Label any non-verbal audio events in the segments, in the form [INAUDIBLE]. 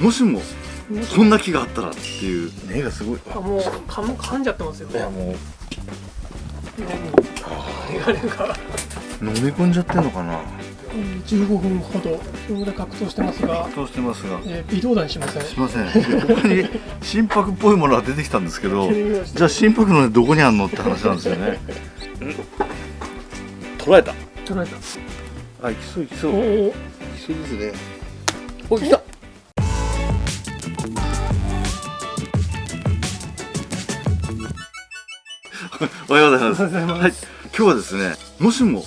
もしもこんな木があったらっていう。根がすごい。あもう噛む噛んじゃってますよ。ねいやもう。あれが。飲み込んじゃってんのかな。15分ほどそれぐらい格闘してますが、そうしてますが。えー、微動だにしません。すいません。でここに [LAUGHS] 心拍っぽいものが出てきたんですけどじゃあ心拍の根どこにあんのって話なんですよね。捉えた。捉えた。あいきそういきそおういおきそうですね。お来 [LAUGHS] おはようございます。おはい今日はですねもしも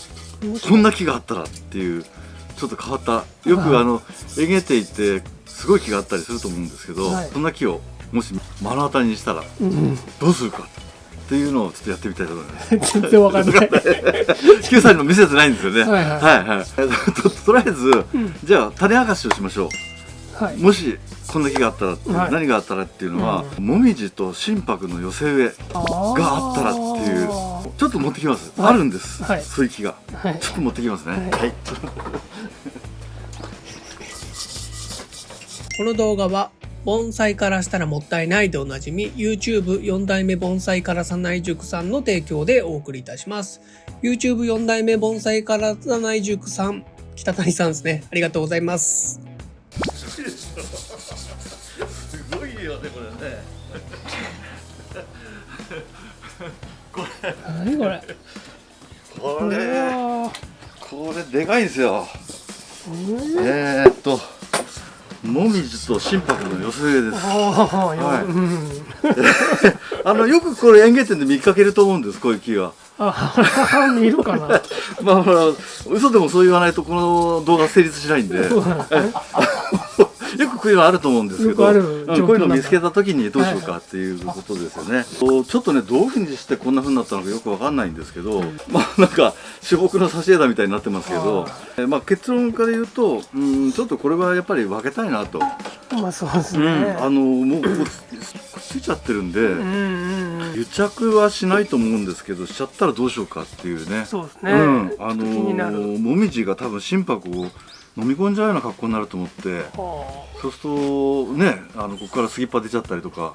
こんな木があったらっていうちょっと変わった。よくあのえげていてすごい木があったりすると思うんですけど、はい。そんな木をもし目の当たりにしたらうんどうするかっていうのをちょっとやってみたいと思います。[LAUGHS] 全然わかんない。[LAUGHS] 9歳にも見せてないんですよね。はいはい。はいはい。ととりあえず、ん。じゃあ種明かしをしましょはいう。もしこんな木があったら、はい何があったらっていうのは、もみじと心拍の寄せ植えがあったらっていうちょっと持ってきます。はいあるんです。はいそういう木が。はいちょっと持ってきますね。はいはい。[LAUGHS] この動画は盆栽からしたらもったいないでおなじみ YouTube4 代目盆栽からさない塾さんの提供でお送りいたします YouTube4 代目盆栽からさない塾さん北谷さんですねありがとうございますすよねこれね。[LAUGHS] 何これこれうわこれでかいんですよ。ーえー、っともみじと心拍の寄せ植えです。ああ、はいうん。[LAUGHS] あのよくこれ園芸店で見かけると思うんですこういう木は。あ、[LAUGHS] 見るかな。まあほら嘘でもそう言わないとこの動画成立しないんで。そうなんですねよくこういうのあると思うんですけど、うんこういうのを見つけた時にどうしようかっていうことですよね。こうちょっとねどういうふうにしてこんな風になったのかよくわかんないんですけど、[LAUGHS] まあなんか至極の挿絵だみたいになってますけど、えまあ結論から言うと、うんちょっとこれはやっぱり分けたいなと。まあ、そうですうんね。あのもうこうくっついちゃってるんで。うん、うん、うん。癒着はしないと思うんですけどしちゃったらどうしようかっていうねそうですね。うん、あのもみじが多分心拍を飲み込んじゃうような格好になると思ってはそうするとねあのここから杉っぱ出ちゃったりとか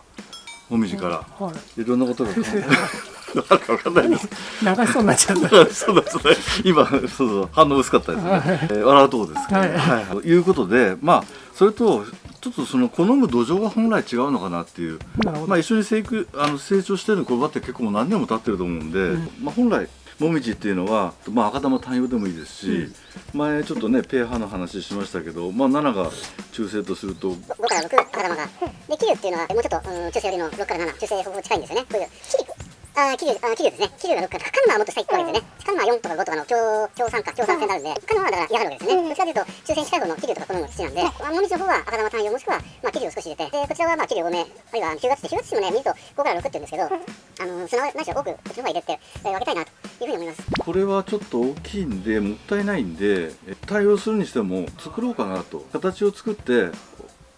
もみじから。あはい。ろんなことがある [LAUGHS] か分かんないです。流しそうになっちゃった。そうだそうだ今そうそう反応薄かったですね、はいえー笑うとこですけど、はいはい。ということでまあそれとちょっとその好む土壌が本来違うのかなっていう。まあ、一緒に成育あの成長してるこれだって結構もう何年も経ってると思うんで、うん。まあ、本来もみじっていうのは、まあ、赤玉単葉でもいいですし、前ちょっとねペーハーの話しましたけど、まあ、7が中性とすると5から6赤玉が。で、桐生っていうのは、もうちょっと、うん、中性よりの6から7、中性ほぼ近いんですよね。こういう。あー、桐生、あー、桐生ですね。桐生が6から、カヌマはもっと下行くわけですよね。カヌマは4とか5とかの強、強酸化、強酸性になるんで、カヌマはだから嫌がるわけですね。どっちかというと、中性に近い方の桐生とかこのの土なんで、まあ、もみじの方は赤玉単葉もしくは、まあ、桐生を少し入れて、で、こちらはまあ、桐生多め、あるいは9月って、9月もね、見ると5から6って言うんですけど、あの、砂ないしは多く、こっちの方が入れて、えー分けたいなというふうに思います。これはちょっと大きいんでもったいないんでえ対応するにしても作ろうかなと形を作って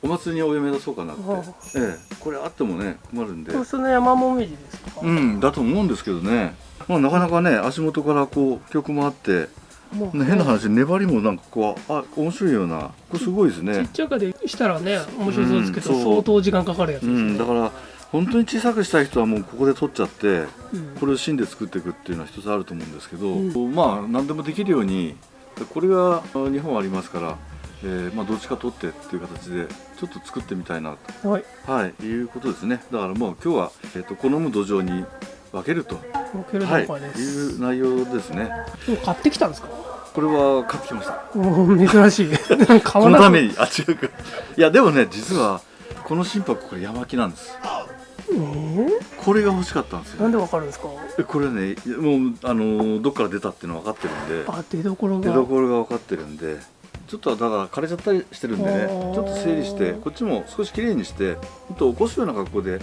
お祭りにお嫁出そうかなって、はええ、これあってもね困るんで。その山もみじですか。うん、だと思うんですけどね、まあ、なかなかね足元からこう曲もあって、もうね、変な話粘りもなんかこうあ面白いような。これすごいですちっね、ちゃいかでしたらね、面白そうですけど、うん相当時間かかるやつですね。うん、だから本当に小さくしたい人はもうここで取っちゃってうん。これを芯で作っていくっていうのは一つあると思うんですけど、うん。まあ何でもできるようにこれがあ日本ありますから、えーまあ、どっちか取ってっていう形でちょっと作ってみたいなと、はい。はい、いうことですねだからもう今日は、えー、と好む土壌に分けると、ボケるはい、とかです。いう内容ですね。今日買ってきたんですか？これは買ってきました珍しい。[LAUGHS] このためにあ違うかいやでもね実はこの心拍これ山木なんですえー？これが欲しかったんですよなんでわかるんですか？えこれねもうあのどっから出たっていうの分かってるんであ、出所出が。どころが分かってるんでちょっとだから枯れちゃったりしてるんでねちょっと整理してこっちも少しきれいにしてほんと起こすような格好で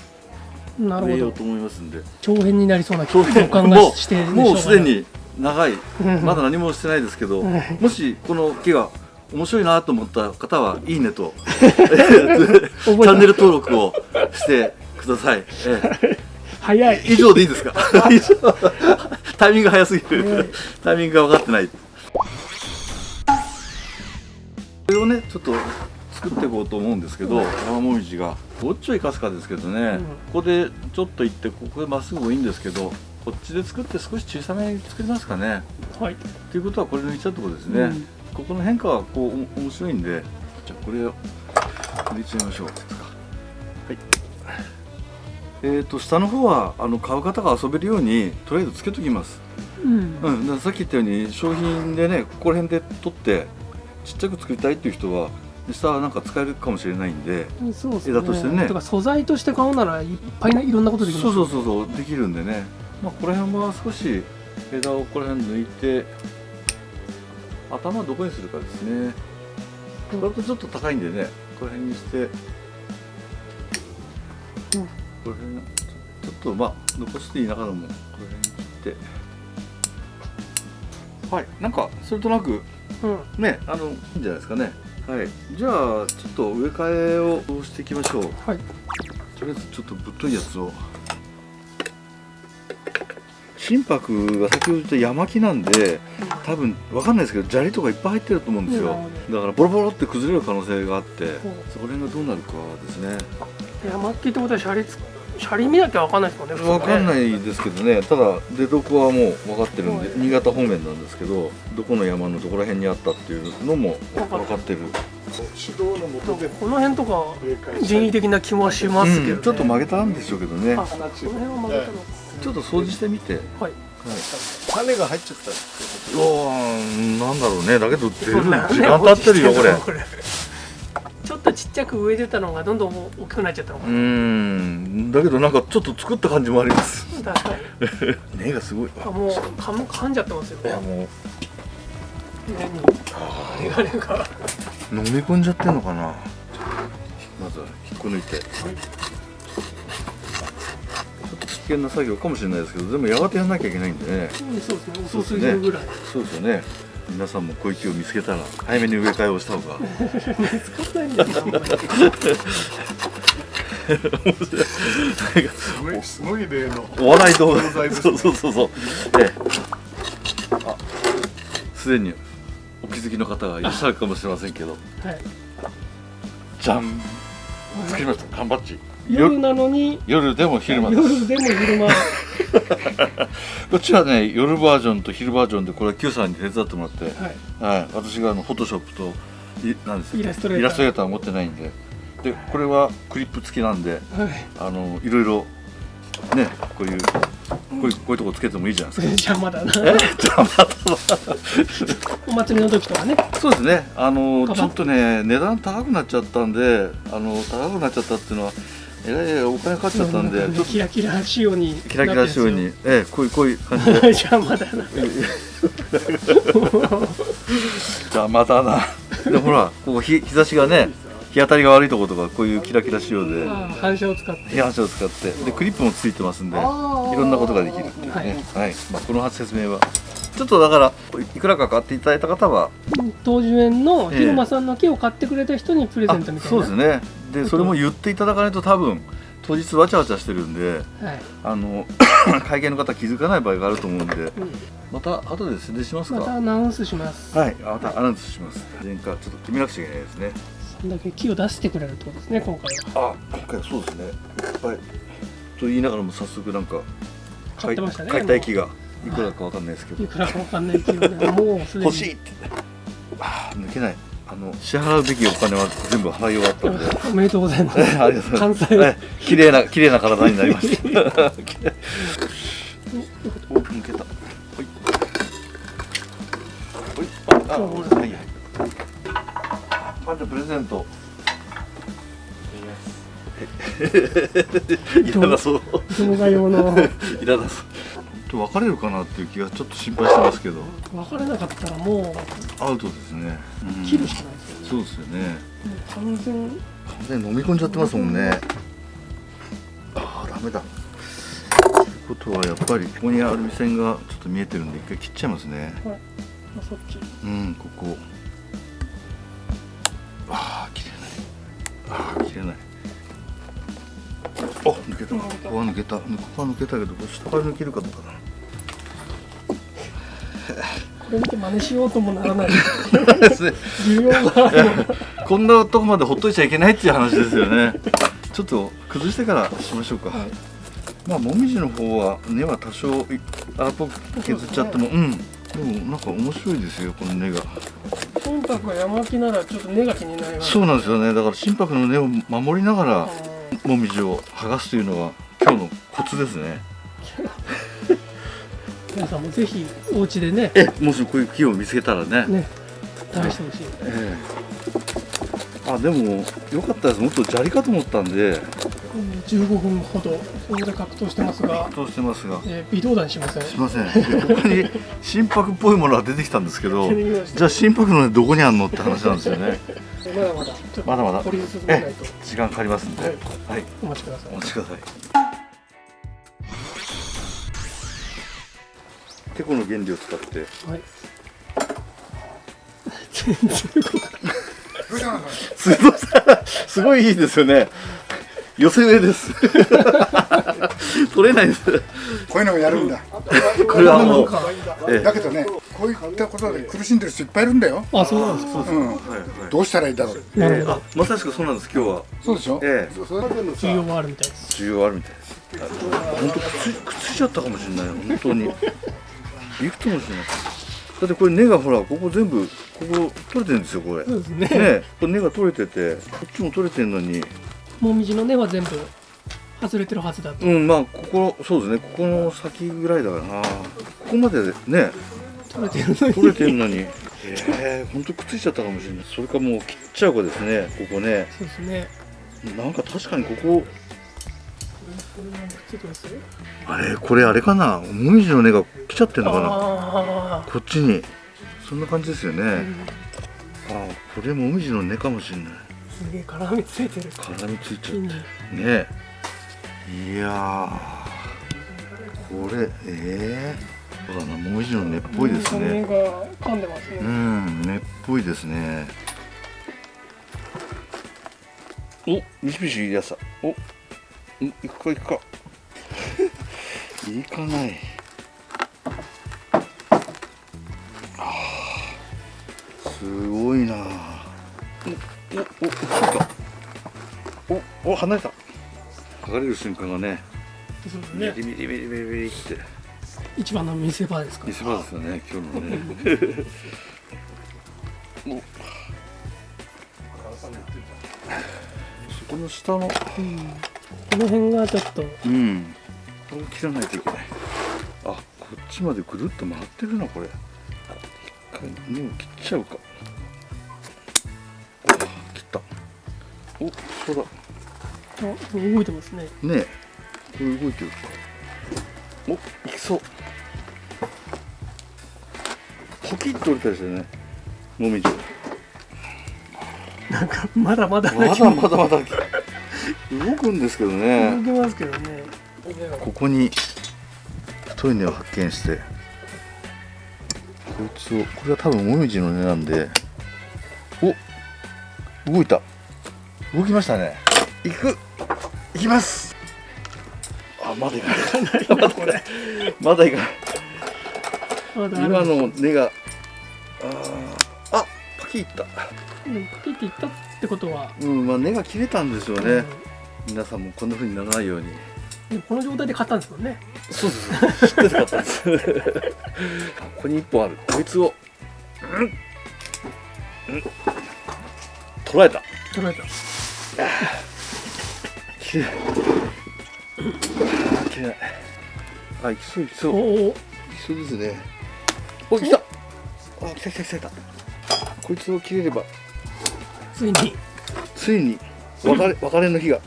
植えようと。思いますんで。長編になりそうな予感がもしてうもうすでに長い。うん。まだ何もしてないですけど、うん。もしこの木が面白いなと思った方はいいねと。チャンネル登録をしてください、ええ。早い。以上でいいですか？[LAUGHS] タイミングが早すぎる。タイミングが分かってない。これをねちょっと作っていこうと思うんですけど山もみじが。どっちを生かすかですけどね、うん。ここでちょっと行ってここでまっすぐもいいんですけどこっちで作って少し小さめに作りますかね。はい。ということはこれ抜いちゃうところですね、うん。ここの変化はこうお面白いんでじゃあこれを入れちゃいましょう。はい。えー、と下の方はあの買う方が遊べるようにとりあえずつけときます。うん。うん、さっき言ったように商品でねここら辺で取ってちっちゃく作りたいっていう人は下はなんか使えるかもしれないんでそうですね。枝としてね。とか素材として買うならいっぱいないろんなことできますそうそうそうそうできるんでね。まあここら辺は少し枝をここら辺抜いて頭どこにするかですね。これとちょっと高いんでねここら辺にして、うんこれ辺ちょっとまあ残していいながらもこれ辺に切って。はいなんかそれとなくうんね、あのいいんじゃないですかね。はい。じゃあちょっと植え替えをしていきましょう。はいとりあえずちょっとぶっといやつを。心拍が先ほど言った山木なんで、多分わかんないですけど砂利とかいっぱい入ってると思うんですよ。だからボロボロって崩れる可能性があって、そこら辺がどうなるかですね。山っきってことはシャシャリ見なきゃわかんないですもんねわかんいないですけどね。ただ出所はもう分かってるんで、はい新潟方面なんですけど、どこの山のどこら辺にあったっていうのも分かってる。指導のもとでこの辺とか人為的な気もしますけど、ね。うん。ちょっと曲げたんでしょうけどね。あこの辺は曲げたのか。ちょっと掃除してみて。はい。種が入っちゃったってうわーなんだろうね。だけど時間経ってるよこれとちっちゃく植えてたのがどんどん大きくなっちゃったのかうーん。だけどなんかちょっっと作った感じもあります。な確かに根がすごい。あもう噛む噛んじゃってますよ。いやも根にメガネが。う飲み込んじゃってんのかな。まずは引っこ抜いて。ちょっと危険な作業かもしれないですけどでもやがてやんなきゃいけないんでね。そうですね。遅すぎるぐらい。そうですよね皆さんも小池を見つけたら早めに植え替えをした方が。使わないんだよすごい例の。お笑い動画教材ですそうそうそうそうええ。あすでにお気づきの方がいらっしゃるかもしれませんけど。はい。じゃん。作りました。缶バッジ。夜なのに。夜でも昼間です。夜でも昼間 [LAUGHS] こっちはね夜バージョンと昼バージョンでこれは Q さんに手伝ってもらって、はい。はい、私があのフォトショップといなんですイラストレーター。持ってないんで。でこれはクリップ付きなんではい。あのいろいろねこういうこういうこういうとこつけてもいいじゃないですか。[LAUGHS] 邪魔だな。え？じゃあまたお祭りの時とかね。そうですね。あのちょっとね値段高くなっちゃったんであの高くなっちゃったっていうのはえらいお金かかっちゃったんでちょっと。キラキラ仕様にキラキラ仕様に。ええこういうこういう感じで。邪魔だ。な [LAUGHS] じゃあまたな。でほらここ日日差しがね日当たりが悪いところとかこういうキラキラ仕様で。反射を使って。批判書を使って。でクリップもついてますんでいろんなことができるっていうね。はい、まあ、この説明はちょっとだからいくらか買っていただいた方は東樹園の広間さんの木を買ってくれた人にプレゼントみたいな、そうですね。でそれも言っていただかないと多分当日わちゃわちゃしてるんではい、あの [COUGHS] 会計の方気づかない場合があると思うんで。うん。また後で宣伝しますか。またアナウンスします。はい。またアナウンスします。前回ちょっと決めなくちゃいけないですね。そんだけ木を出してくれるってことですね今回は。あ今回はそうですね。いっぱい。と言いながらも早速なんか買ってましたね買いたい木がいくらかわかんないですけど。いくらかわかんない木をね。もうすでに。欲しいって。あー抜けない。あの支払うべきお金は全部払い終わったんで。おめでとうございます。え [LAUGHS] ありがとうございます。関西え綺麗な綺麗な体になりました。お抜けた。ほい。ほい。ああはい。はい。プレゼント。い [LAUGHS] らなそう。[LAUGHS] いらなそう別れるかなっていう気がちょっと心配してますけど。分からなかったらもアウトですね、うん。う切るしかないですよそうですよね。完全完全に飲み込んじゃってますもんね。ああダメだ。ということはやっぱりここにアルミ線がちょっと見えてるんで一回切っちゃいますね。はい、まあ、そっち。うんここここは抜けた。ここは抜けたけどこれ下から抜けるかどうかな。これ見て真似しようともならない。需要がここんなとこまでほっといちゃいけないっていう話ですよね。ちょっと崩してからしましょうか、はい。まあもみじの方は根は多少いあっぽく削っちゃっても、うん。でもなんか面白いですよこの根が。心拍が山木ならちょっと根が気になります。そうなんですよねだから心拍の根を守りながらもみじを剥がすというのが今日のコツですね。皆さんもぜひお家でね。えもしこういう木を見つけたらね。ね試してほしい。ええ。あでもよかったです。もっと砂利かと思ったんで。うん15分ほど。そこで格闘してますが、そうしてますが。えー、微動だにしません。すいません。で他に心拍っぽいものが出てきたんですけどじゃあ心拍の根どこにあんのって話なんですよね。[LAUGHS] まだまだ。まだまだ。時間かかりますんで。はい。はい。お待ちください。お待ちくださいてこの原理を使って。はい。全然動かない。すごいすごいいいですよね。寄せ植えです。取れないです。こういうのをやるんだ。これはもうええ。だけどねこういったことで苦しんでる人いっぱいいるんだよ、あそうなんですか。うん、はいはい。どうしたらいいだろう。なるほど。あまさしくそうなんです今日は。そうでしょ、ええ。需要はあるみたいです。需要あるみたいです。本当くっつくっついちゃったかもしれない。本当にいくつもしれないだってこれ根がほらここ全部ここ取れてるんですよこれ。そうですね。ねこれ根が取れててこっちも取れてるのに。もみじの根は全部外れてるはずだと。うんまあここそうですね。ここの先ぐらいだからな。ここまでね取れてるのに。取れてるのに。[LAUGHS] ええ本当くっついちゃったかもしれない。それかもう切っちゃうかですねここね。そうですね。なんか確かにここあれこれあれかな？もみじの根が来ちゃってるのかな？あこっちに。そんな感じですよね、あ、うんあこれもみじの根かもしれない。すげえ絡みついてる。絡みついちゃって。ね。いやー。これえー、そうだなもみじの根っぽいです根ねが噛んでますうねん根っぽいですね。おミシミシいいやつだおん行くか行くか行かない。あーすごいな。おおおおお離れた。剥がれる瞬間がねそうですビリねビリビリビリビリって一番の見せ場ですか見せ場ですよね今日のねおそこの下のうんこの辺がちょっと。うん。これを切らないといけない。あこっちまでぐるっと回ってるなこれ。一回根を切っちゃうか。あ切った。おそうだ。あ動いてますね。ねえ。これ動いてるおいきそう。ポキッと折れたりしてね。もみじ。なんかまだまだまだまだまだ動くんですけど動ねきますけどね。ここに太い根を発見してこいつをこれは多分もみじの根なんでお動いた。動きましたね。行く。行きます。あまだ行かない。ない。まだ行かない。ま今の根があーあパキッいったパキっていったってことは、うんまあ根が切れたんですよね、皆さんもこんな風にならないように。この状態で買ったんですもんね。そうです知ってたかったですここに一本ある。こいつをうんうん捉えた。取られた。切れない。切れない。あ行きそう行きそう。お行おきそうですね。お来た。あ来た来た来た来た。こいつを切れれば。ついに。ついに。別れ別れの日が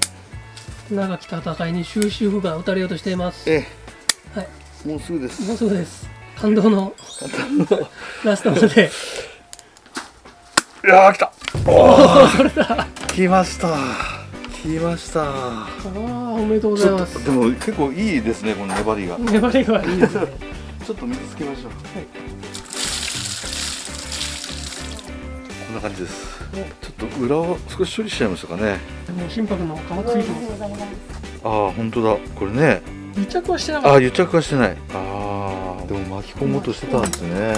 長き戦いに終止符が打たれようとしています。えはい。えもうすぐです。もうすぐです。感動のラストまで。いやー来た。おおそれだ。来ました。来ました。ああおめでとうございます。とでも結構いいですねこの粘りが。粘りがいいですね。[LAUGHS] ちょっと水つけましょう。はいんな感じです。ちょっと裏を少し処理しちゃいましたかね。もう心拍の皮ついてます。ああ本当だ。これね。癒着はしてなかっああ癒着はしてない。ああでも巻き込もうとしてたんですね。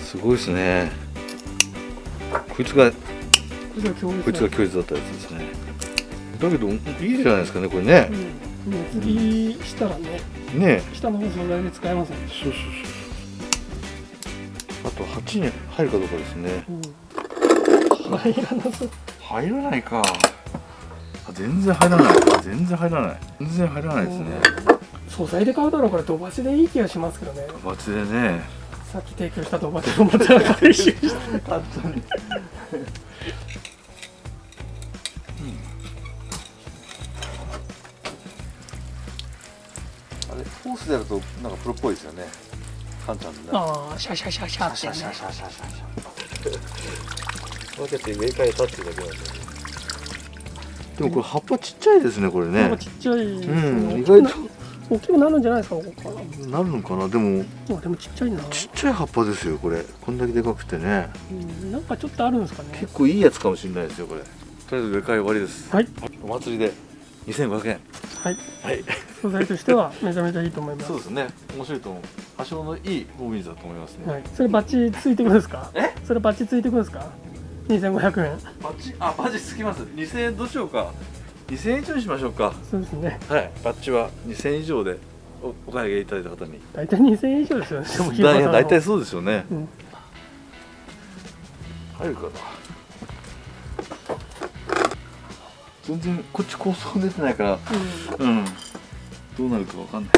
すごいですね。こいつがこいつが強烈。だったやつですね。だけどいいじゃないですかねこれね。うん。熱切りしたらねね。下の素材で使えますね。そうそうそうあと8に入るかどうかですね。うん入らなそう入らないか。あ全然入らない。あ全然入らない。全然入らないですね。素材で買うだろうから土鉢でいい気がしますけどね。バチでね。さっき提供した土鉢をまた回収して。本当にあれホースでやるとなんかプロっぽいですよね。カンちゃんのね。ああシャシャシャシャってね。シャシャシャシャ分けて植え替えたっていうだけなん。ででもこれ葉っぱちっちゃいですねこれね。ちっちゃいですね。うん意外と。大きくなるんじゃないですかここからなるのかな？でも。あでもちっちゃいな、ちっちゃい葉っぱですよこれ。こんだけでかくてね。うん、なんかちょっとあるんですかね。結構いいやつかもしれないですよこれ。とりあえず植え替え終わりです。はい。お祭りで2500円。はい。はい。素材としてはめちゃめちゃいいと思います。そうですね。面白いと思う。多少のいいボビンズだと思いますね、はい、それバッチついてくるんですか？え？それバッチついてくるんですか？2500円。バッチあバッジつきます。2000円どうしようか。2000円以上にしましょうか。そうですね。はい。バッジは2000円以上でおお買い上げいただいた方に。大体2000円以上ですよね。大体そうですよね、うん。入るかな。全然こっち構想出てないから。うん。うん。どうなるかわかんない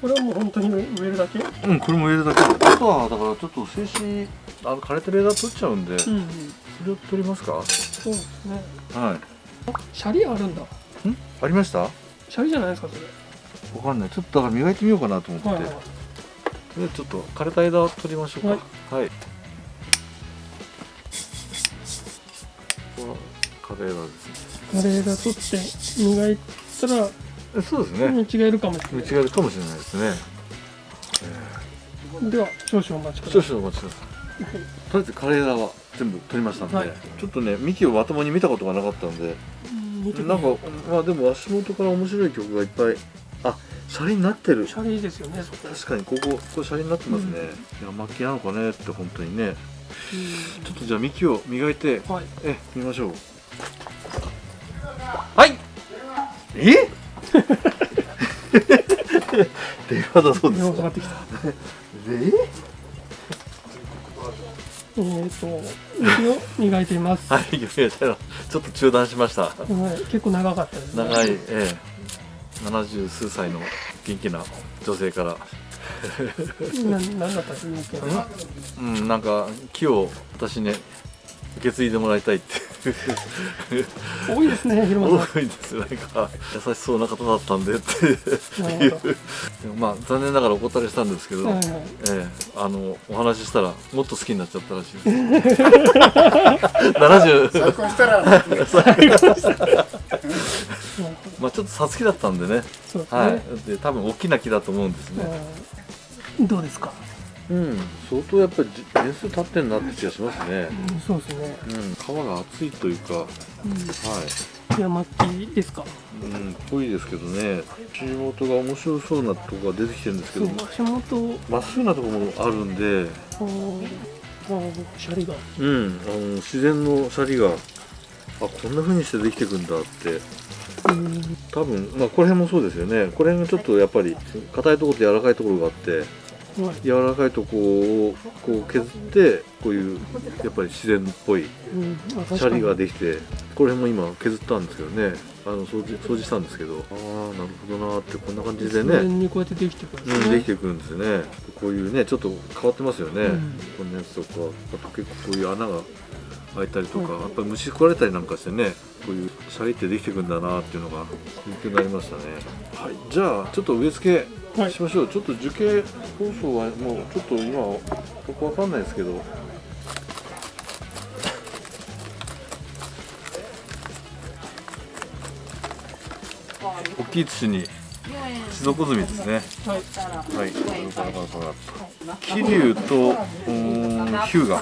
これはもう本当に植えるだけ？うんこれも入れるだけ。であとはだからちょっと静止あの枯れてる枝取っちゃうんで、そうん。れを取りますか？そうですね。はい。シャリあるんだ。ん？ありました？わシャリじゃないですかそれ。かんない。ちょっとだから磨いてみようかなと思って、はいはいでちょっと枯れた枝を取りましょうか。はい、ここは枯れ枝ですカレーが取って磨いたらねえそうですね。見違えるかもしれ見ない。違えるかもしれないですね。では少々お待ちください。少々お待ちください。とりあえず枯れ枝は全部取りましたんで、はい。ちょっとね幹をまともに見たことがなかったんでうんなんかまあでも足元から面白い曲がいっぱいあシャリになってる。シャリですよね確かにここここシャリになってますね、いや巻きなのかねって本当にね。うん。ちょっとじゃあ幹を磨いてはい。え見ましょう。はい。え？電話だそうですか。電話かかってきた。ええーと雪を磨いています、はい読みましたよちょっと中断しました。はい、結構長かったですね。長い、ええ、70数歳の元気な女性から。ななんだったんですか？うんなんか木を私ね受け継いでもらいたいって多いですね広間さ多いですなんか優しそうな方だったんでっていう。まあ残念ながらお断りしたんですけど、んはいはい。ええあのお話ししたらもっと好きになっちゃったらしいです。70再婚したら。まあちょっとさつきだったんでね。ね、はい。で多分大きな木だと思うんですね。うんどうですか、うん。相当やっぱりじ年数経ってんなって気がしますね。うん、そうですね、うん。皮が厚いというか。はい。うん、山巻きですか？うんぽいですけどね。足元が面白そうなとこが出てきてるんですけど。そう足元。まっすぐなところもあるんで。あー。あーシャリが。うんあの自然のシャリが。あこんな風にしてできてくんだって。うん。多分まあこの辺もそうですよね。これがちょっとやっぱり硬いところと柔らかいところがあって。はい柔らかいとこをこう削ってこういうやっぱり自然っぽいシャリができてこれも今削ったんですけどねあの掃除掃除したんですけどああなるほどなーってこんな感じで自ね、然にこうやってできてくるんですね、うん、できてくるんですよね。こういうねちょっと変わってますよね、うん。こんなやつとか。あと結構こういう穴が開いたりとか、やっぱり虫食われたりなんかしてねこういうシャリってできてくるんだなっていうのが勉強になりましたね。はい。じゃあちょっと植え付けはい。しましょう、ちょっと樹形構想はもうちょっと今よくわかんないですけど大きい土にシソコズミですね。はい。はい。桐生とうーんヒューガを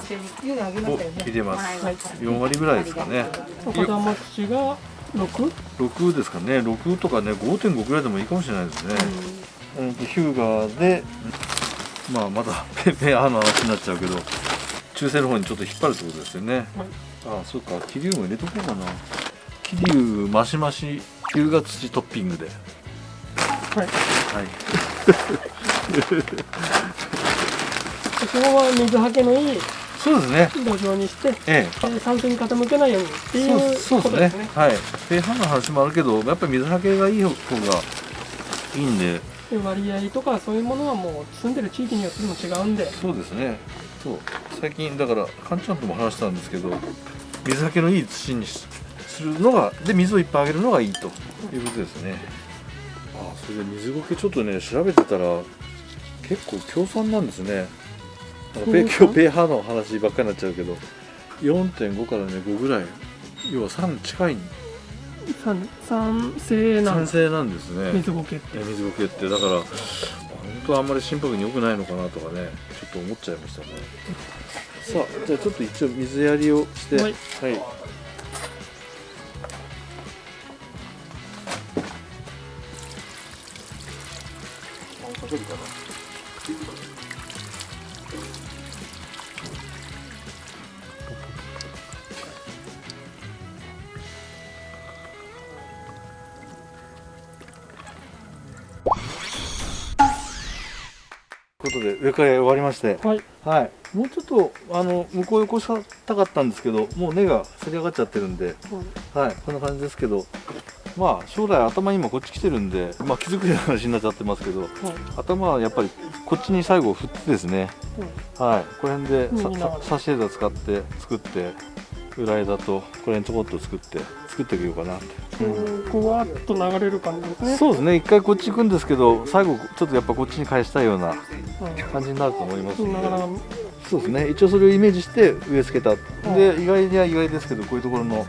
入れます、はい4割ぐらいですかね。赤玉土が 6? 6ですかね。6とかね5.5ぐらいでもいいかもしれないですね、うん、ヒューガーでまあまだペペアの話になっちゃうけど中性の方にちょっと引っ張るってことですよね、はい。ああそうか。桐生も入れとこうかな。桐生マシマシ龍が土トッピングで。はい。はい。そこは水はけのいいそうですね土壌にしてええ。で酸性に傾けないようにっていうそうですね。ですね。はい。ペーハーの話もあるけどやっぱり水はけがいい方がいいんで。で割合とかそういうものはもう住んでる地域によっても違うんで。そうですね。そう。最近だからカンちゃんとも話したんですけど水はけのいい土にしするのがで水をいっぱいあげるのがいいと。いうことですね。あそれで水苔ちょっとね調べてたら結構強酸なんですね。なんかペ今日ペーハーの話ばっかりになっちゃうけど4.5からね5ぐらい要は3近い。酸酸性なん酸です性なんですね。水苔って。いや水苔って。だから本当はあんまり心拍に良くないのかなとかねちょっと思っちゃいましたね。さあじゃあちょっと一応水やりをしてははいしてはい。はい、もうちょっとあの向こう横したかったんですけどもう根がせり上がっちゃってるんで、はい、こんな感じですけどまあ将来頭今こっち来てるんで、まあ、気づくような話になっちゃってますけど頭はやっぱりこっちに最後振ってですね、はい、この辺でさうんいいなさサシェ枝使って作って裏枝とこれにちょこっと作って作っていようかなって。うん。こうわっと流れる感じですね。そうですね。一回こっち行くんですけど最後ちょっとやっぱこっちに返したいようなう感じになると思いますんん。でなかなかそうですね。一応それをイメージして植え付けた、で意外には意外ですけどこういうところの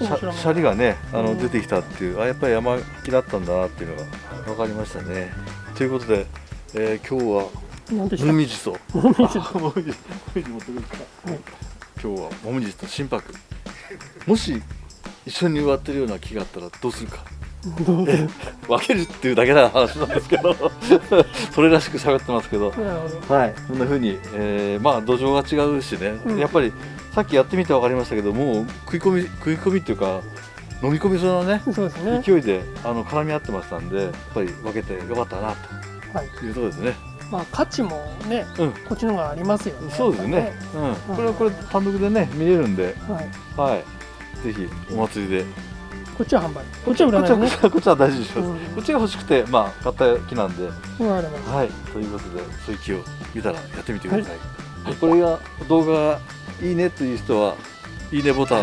シャリがねあの、うん出てきたっていうあやっぱり山木だったんだなっていうのが分かりましたね。ということで、えー今日はもみじともみじあ [LAUGHS] もみじもみじ持ってくるか、はい今日はもみじと心拍。もし一緒に植わってるような木があったらどうするか。分けるっていうだけな話なんですけど。[LAUGHS] それらしく喋ってますけど。はい、こんな風に、えーまあ土壌が違うしね、うん。やっぱりさっきやってみて分かりましたけどもう食い込み食い込みっていうか飲み込みそうなねね。勢いであの絡み合ってましたんでやっぱり分けてよかったなはい。というところですね。まあ価値もねうん、こっちの方がありますよね。そうですね。うん、これはこれ単独でね見れるんで、はい。はい、ぜひお祭りで。こっちは販売。こっちは売らないねちはこっちはこっちは大事にします。うん。こっちが欲しくてまあ買った木なんで。はい、ということでそういう木を見たらやってみてください、これが動画がいいねという人はいいねボタン。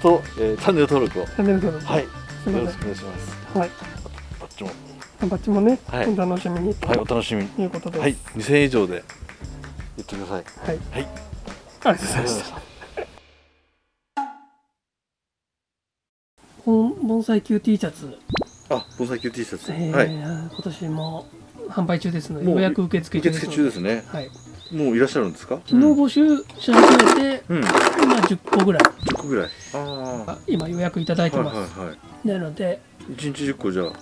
と、えーチャンネル登録を。チャンネル登録。はい。よろしくお願いします。はい。バッチもバッチもねはい。お楽しみにはいお楽しみ。にということです。はい2000円以上で。言ってください。はい。はい。ありがとうございました。盆盆栽級 T シャツ、あ防災級 T シャツ、えーはい。今年も販売中ですので予約受付中受ですので。付中ですね。はい、もういらっしゃるんですか？昨日募集し始めて、うん、うん、今10個ぐらい。10個ぐらい。あああ今予約いただいてはいます、はいはいなので。1日10個じゃあ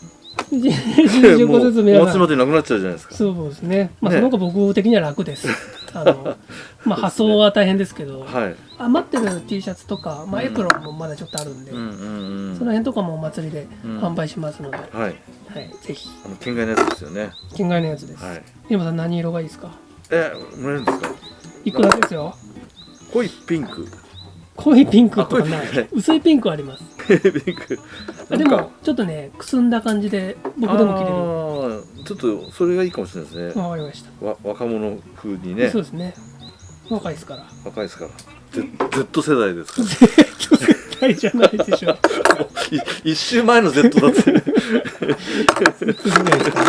10個ずつ皆さんなくなっちゃうじゃないですかそうですねまあ、ねその方が僕的には楽ですあのまあ発送は大変ですけどはい余ってる T シャツとか、まあ、エプロンもまだちょっとあるんで、うんうんうんその辺とかもお祭りでうん販売しますので、はいはい、ぜひあの県外のやつですよね県外のやつです、はい山さん何色がいいですかえもらえるんですかいくらですよ濃いピンク濃いピンクとかない。薄いピンクあります。ピンク。あでもちょっとねくすんだ感じで僕でも着れる。ちょっとそれがいいかもしれないですね、わかりました、わ若者風にね。そうですね。若いですから。若いですから。Z, Z 世代ですから。[LAUGHS] 絶対じゃないでしょい [LAUGHS] 一周前の Z だって。次がいいですか